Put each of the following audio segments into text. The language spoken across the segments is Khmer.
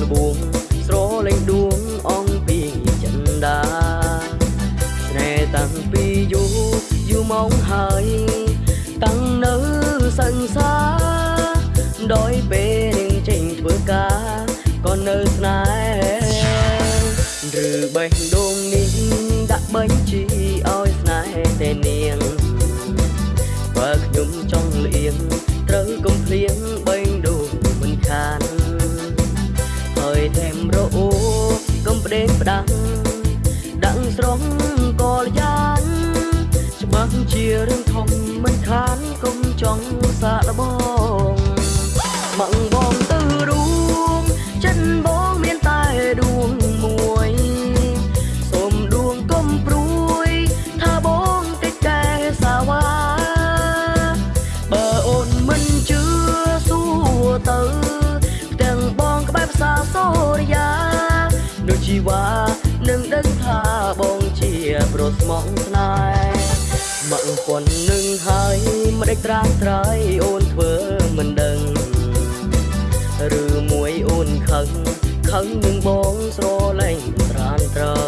នបងលបួងស្រលេងដួងអងពីចិន្តាស្នេហ៍តាំងពីយូរយូរមកហើយតាំងនៅ ផ្ដេងផ្ដាំងដាក់ស្រងកលយ៉ានច្បាស់ជារឿងធំមិនខានកុំចង់សាកល្បង ជីវ៉ានឹងដឹងថាបងជាប្រុសស្មងស្នេហ៍មកប៉ុននឹងហើយមិនដេចត្រាំត្រៃអូនធ្វើមិនដឹងឬមួយអូនខឹងខឹងនឹងបងស្រលែងត្រានត្រៃ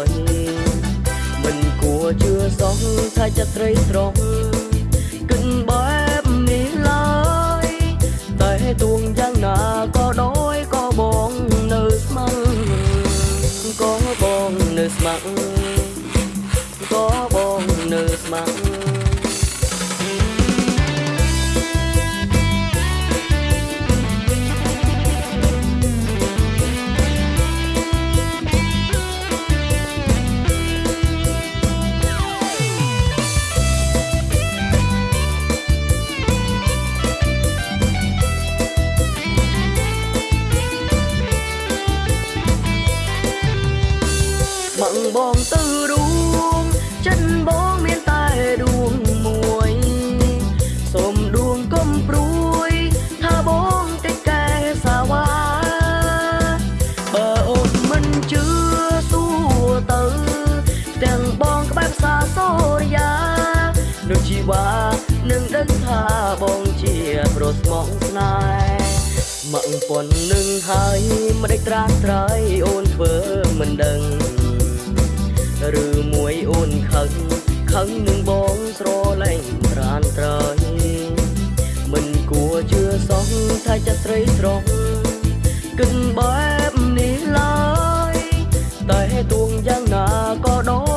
មិនគួរជឿសោះថាចិត្តស្រីត្រង់ បាំងបងទៅរួមចិនបងមានតែដួងមួយសូមដួងកុំព្រួយថាបងតិចកែសាវ៉ាបើអូនមិនជឿសួរទៅទាំងបងក្បែរផ្សារសូរិយាដូចជីវ៉ានឹងដឹងថាបងជាប្រុសស្មងស្នេហ៍មកប៉ុននឹងហើយមិនដេចត្រាស់ត្រៃអូនធ្វើមិនដឹង ឬមួយអូនខឹងខឹងនឹងបងស្រលែងត្រានត្រយមិនគួរជឿសោះថាចិត្តស្រីស្រស់គិនបែបនេះឡើយតែទួងយ៉ាងណាក៏ដោយ